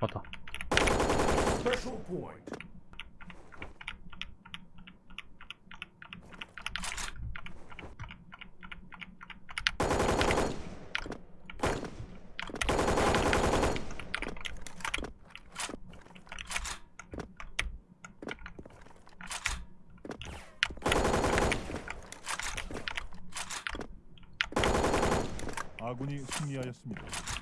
맞다. 아군이 승리하였습니다.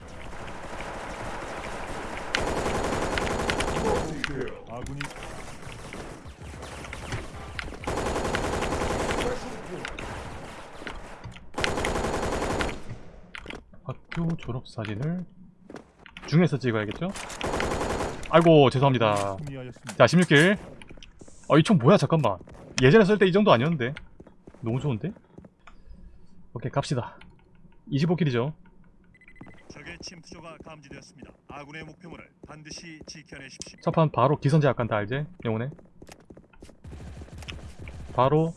아군이. 학교 졸업 사진을 중에서 찍어야겠죠? 아이고 죄송합니다. 자 16킬 어이총 뭐야 잠깐만 예전에 쓸 때 이 정도 아니었는데 너무 좋은데? 오케이 갑시다 25킬이죠 적의 침투조가 감지되었습니다. 아군의 목표물을 반드시 지켜내십시오. 첫판 바로 기선제압 간다 알지? 영혼에 바로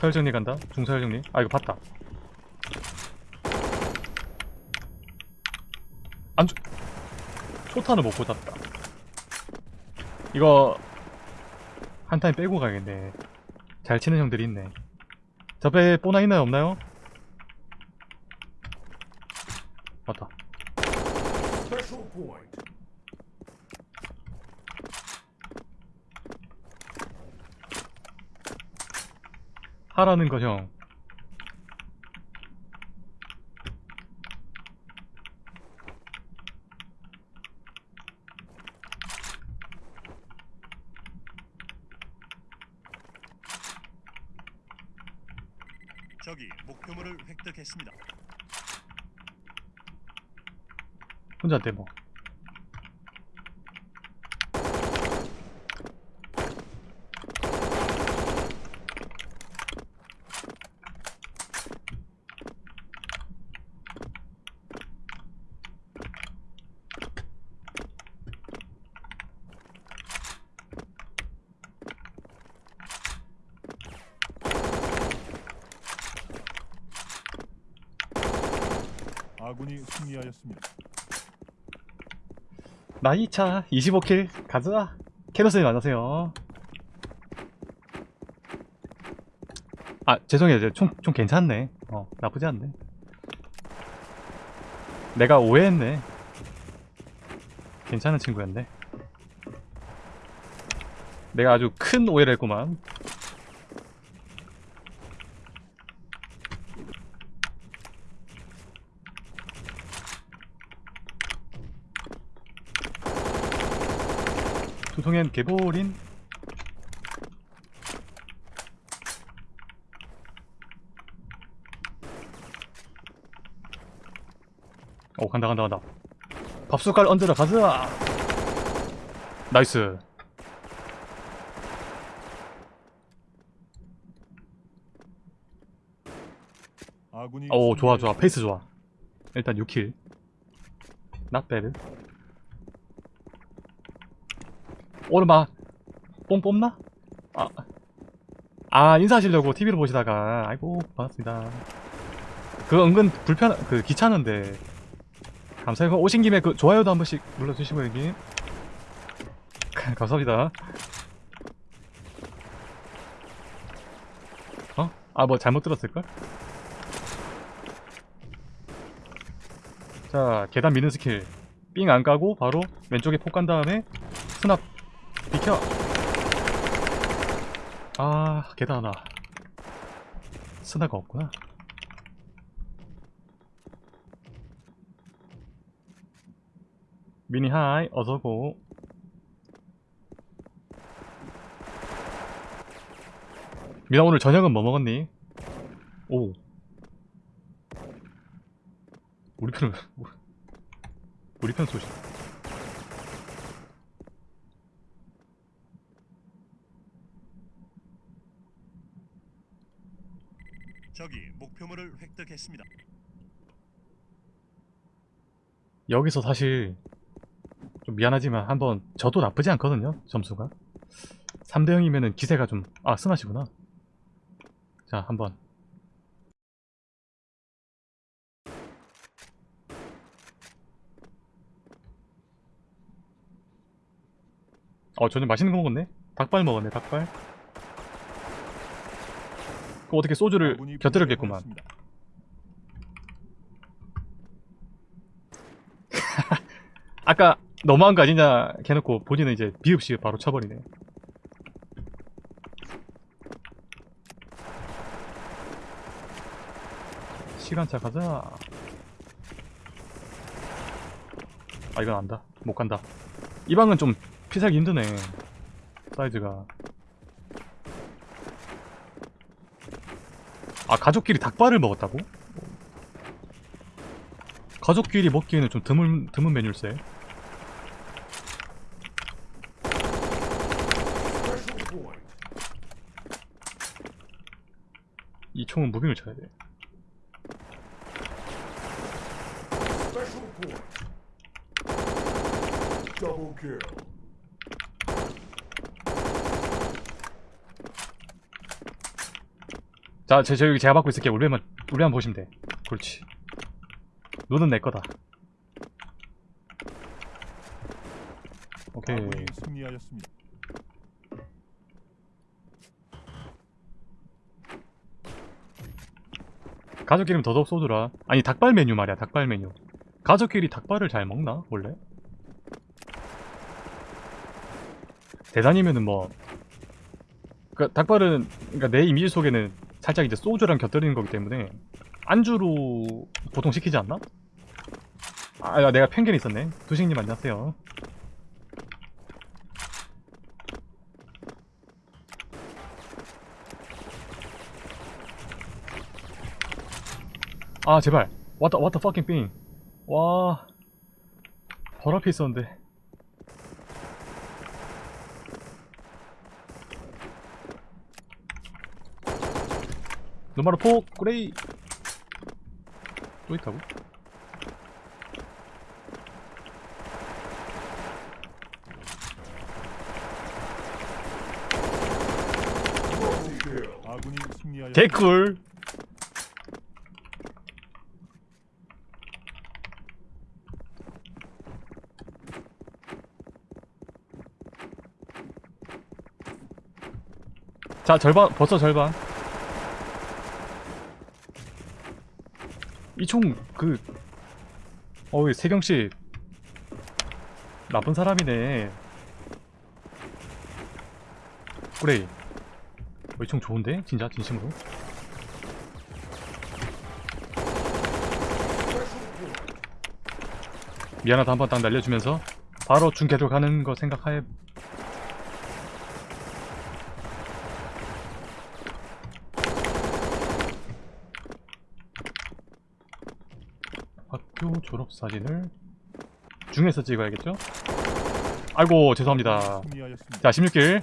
서열정리 간다. 중서열정리. 아 이거 봤다. 안주 초탄을 못 꽂았다. 이거 한 타임 빼고 가야겠네. 잘 치는 형들이 있네. 저배 뽀나 있나요? 없나요? 맞다 Special point. 하라는 거 형. 적이 목표물을 획득했습니다. 혼자인데 아군이 승리하였습니다. 나이차 25킬 가자. 캐럿님 안녕하세요. 아 죄송해요. 총, 총 괜찮네. 어 나쁘지 않네. 내가 오해했네. 괜찮은 친구였네. 내가 아주 큰 오해를 했구만. 두통엔 게보린 오 간다 간다 간다. 밥숟갈 얹으러 가자! nice. 오 좋아 좋아 승리하였습니다. 페이스 좋아. 일단 6kill. Not bad 오르마 뽕 뽑나? 아, 아 인사하시려고 TV로 보시다가. 아이고 반갑습니다. 그 은근 불편 그 귀찮은데. 감사해요. 오신 김에 그 좋아요도 한 번씩 눌러주시고 여기 감사합니다. 어? 아 뭐 잘못 들었을걸? 자 계단 미는 스킬. 삥 안 까고 바로 왼쪽에 폭 간 다음에 스납 비켜. 아 계단 하나 스나가 없구나. 미니 하이 어서고. 미나 오늘 저녁은 뭐 먹었니? 오. 우리 편은 우리 편 소식 적이 목표물을 획득했습니다. 여기서 사실 좀 미안하지만 한번 저도 나쁘지 않거든요 점수가. 3대 0이면은 기세가 좀아 스마시구나. 자 한번. 어 저녁 맛있는 거 먹었네? 닭발 먹었네 닭발 그 어떻게 소주를 아군이 곁들였겠구만. 아까 너무한 거 아니냐 해놓고 본인은 이제 비읍시 바로 쳐버리네. 시간차 가자. 아 이건 안다. 못 간다. 이 방은 좀 피살기 힘드네. 사이즈가 아 가족끼리 닭발을 먹었다고? 가족끼리 먹기에는 좀 드문, 드문 메뉴일세. 이 총은 무빙을 쳐야 돼. Double kill. 자, 제, 저 여기 제가 받고 있을게요. 우리만, 우리만 보시면 돼. 그렇지. 눈은 내 거다. 오케이. 승리하였습니다. 가족끼리는 더더욱 쏘더라. 아니, 닭발 메뉴 말이야, 닭발 메뉴. 가족끼리 닭발을 잘 먹나? 원래? 대단이면은 뭐. 그 닭발은, 그니까 내 이미지 속에는 살짝 이제 소주랑 곁들이는 거기 때문에 안주로 보통 시키지 않나? 아, 야, 내가 편견이 있었네. 두식님 안녕하세요. 아 제발 왔다 왔다 fucking thing 와 바로 앞에 있었는데 노마로 폭 그레이. 또 있다고? 개꿀. 자 절반 벌써 절반 이 총 그 어이 세경씨 나쁜 사람이네 그래 어, 이총 좋은데? 진짜 진심으로. 미안하다 한 번 딱 날려주면서 바로 중계로 가는 거 생각하에 학교 졸업사진을 중에서 찍어야겠죠? 아이고 죄송합니다. 자 16길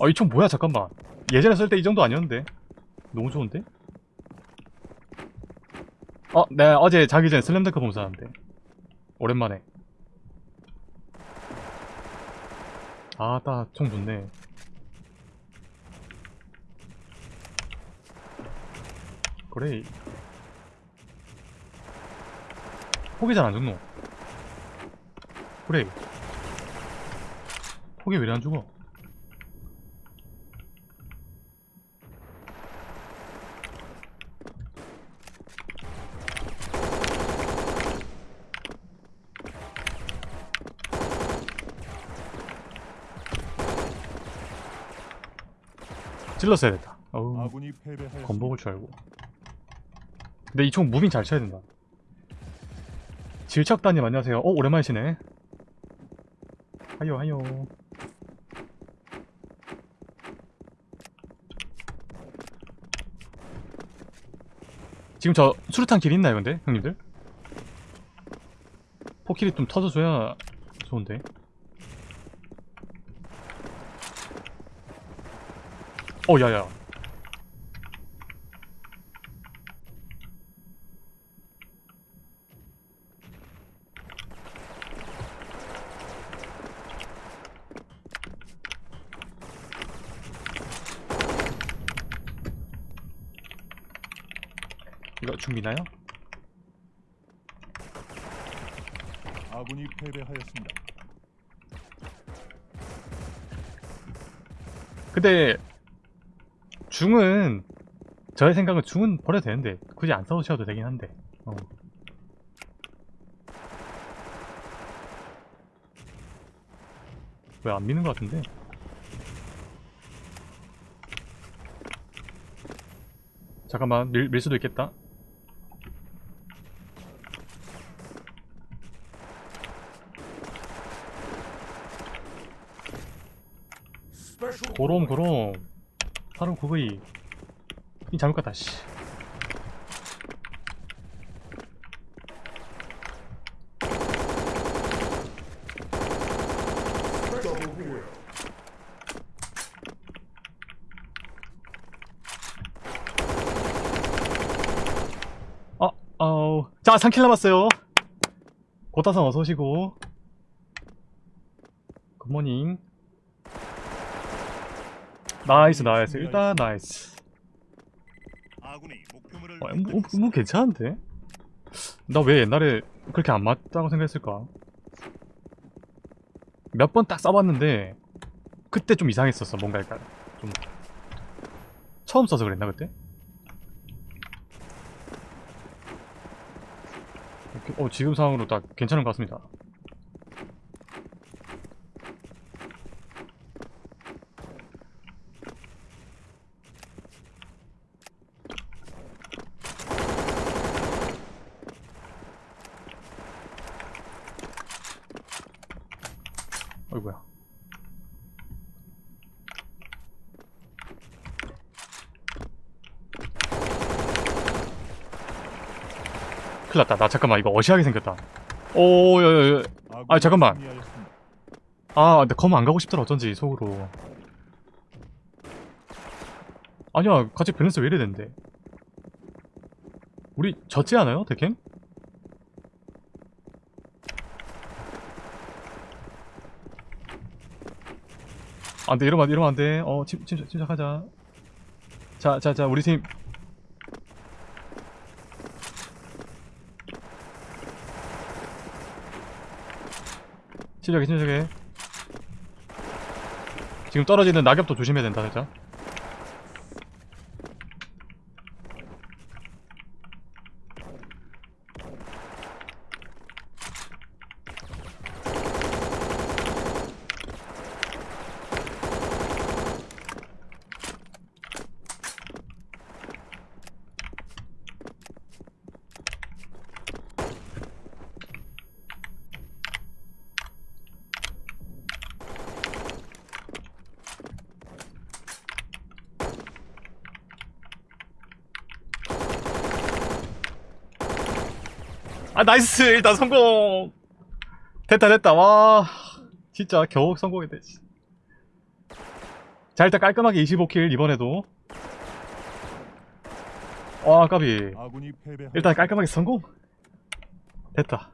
어이총 뭐야 잠깐만. 예전에 쓸 때 이 정도 아니었는데. 너무 좋은데? 어 내가 어제 자기 전에 슬램덩크 보면서 하는데 오랜만에. 아따 총 좋네. 그래 폭이 잘안 죽노? 그래. 폭이 왜안 죽어? 찔렀어야 됐다. 어우. 건복을 줄 알고. 근데 이 총 무빙 잘 쳐야 된다 질척다님 안녕하세요. 어 오랜만이시네. 하요 하요. 지금 저 수류탄 길 있나요 근데? 형님들? 포킬이 좀 터져줘야 좋은데. 어 야야 이거 준비나요? 아군이 패배하였습니다. 근데 중은 저의 생각은 중은 버려도 되는데 굳이 안 싸우셔도 되긴 한데 어. 왜 안 미는 것 같은데? 잠깐만 밀, 밀 수도 있겠다 Point. 고롬 사람 구구이 이 잘못 갔다 씨. 어, 어, 자, 3킬 남았어요. 고타상 어서 오시고. good morning. nice, nice. 일단 nice. 목표물을 어, 뭐. 뭐 괜찮은데? 나 왜 옛날에 그렇게 안 맞다고 생각했을까? 몇 번 딱 써봤는데 그때 좀 이상했었어 뭔가 약간 좀 처음 써서 그랬나 그때? 어 지금 상황으로 딱 괜찮은 것 같습니다 큰일났다. 나 잠깐만 이거 어시하게 생겼다. 오여여여. 아, 잠깐만. 아 근데 검 안 가고 싶더라 어쩐지 속으로. 아니야 같이 밸런스 왜 이래 되는데? 우리 졌지 않아요 데캠? 안돼 이러면 안돼 이러면 안돼. 어 침, 침, 침착하자. 자자자 우리 팀 침착해 침착해 지금 떨어지는 낙엽도 조심해야 된다 살짝 아 nice. 일단 성공. 됐다 됐다. 와. 진짜 겨우 성공했네 씨. 자 일단 깔끔하게 25kill 이번에도. 와 까비. 일단 깔끔하게 성공. 됐다.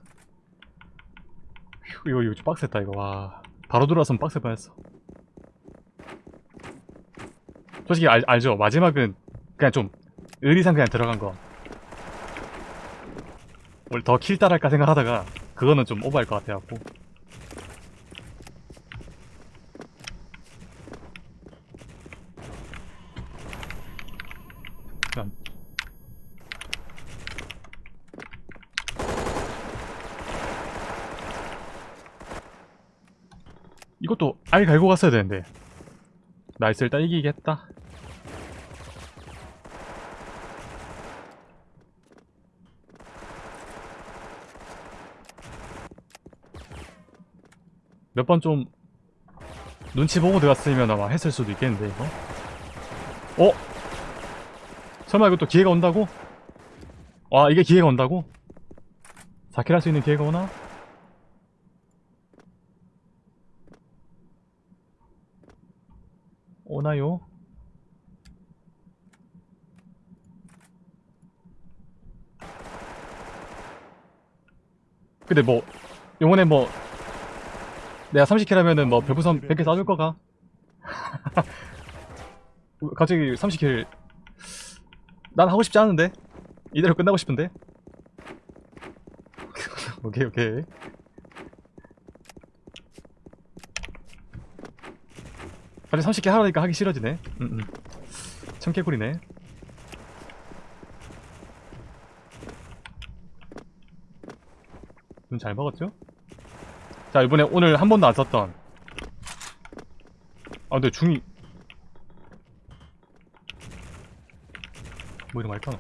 휴, 이거 이거 좀 빡셌다 이거. 와. 바로 들어왔으면 빡셀 뻔했어. 솔직히 알, 알죠? 마지막은 그냥 좀 의리상 그냥 들어간 거 원래 더킬 따랄까 생각하다가 그거는 좀 오버할 것 같아갖고. 이것도 알 갈고 갔어야 되는데. nice 일단 이기겠다 몇 번 좀 눈치 보고 들어갔으면 아마 했을 수도 있겠는데 이거 어? 설마 이것도 기회가 온다고? 와 이게 기회가 온다고? 4kill 할수 있는 기회가 오나? 오나요? 근데 뭐 요번에 뭐 내가 30킬 하면은 뭐 별풍선 100개 쏴줄 거가? 갑자기 30킬. 난 하고 싶지 않은데? 이대로 끝나고 싶은데? 오케이 오케이. 갑자기 30개 하라니까 하기 싫어지네. 음, 음. 청개구리네. 눈 잘 먹었죠? 자 이번에 오늘 한 번도 안 썼던 아 근데 중이 뭐 이런 거 할까?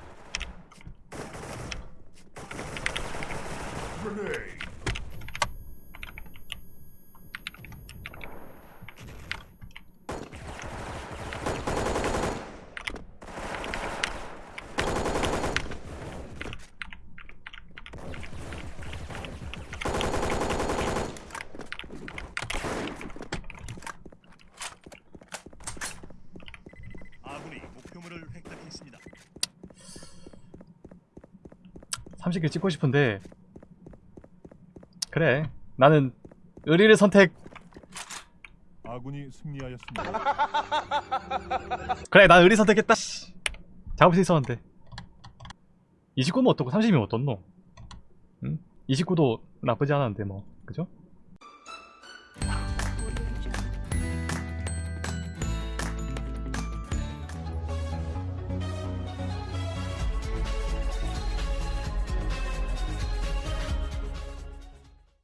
Grenade. 아군이 목표물을 획득했습니다. 30개 찍고 싶은데 그래 나는 의리를 선택 아군이 승리하였습니다. 그래 난 의리 선택했다 씨. 잡을 수 있었는데 29면 어떻고 30이면 어떻노? 응? 29도 나쁘지 않았는데 뭐 그죠?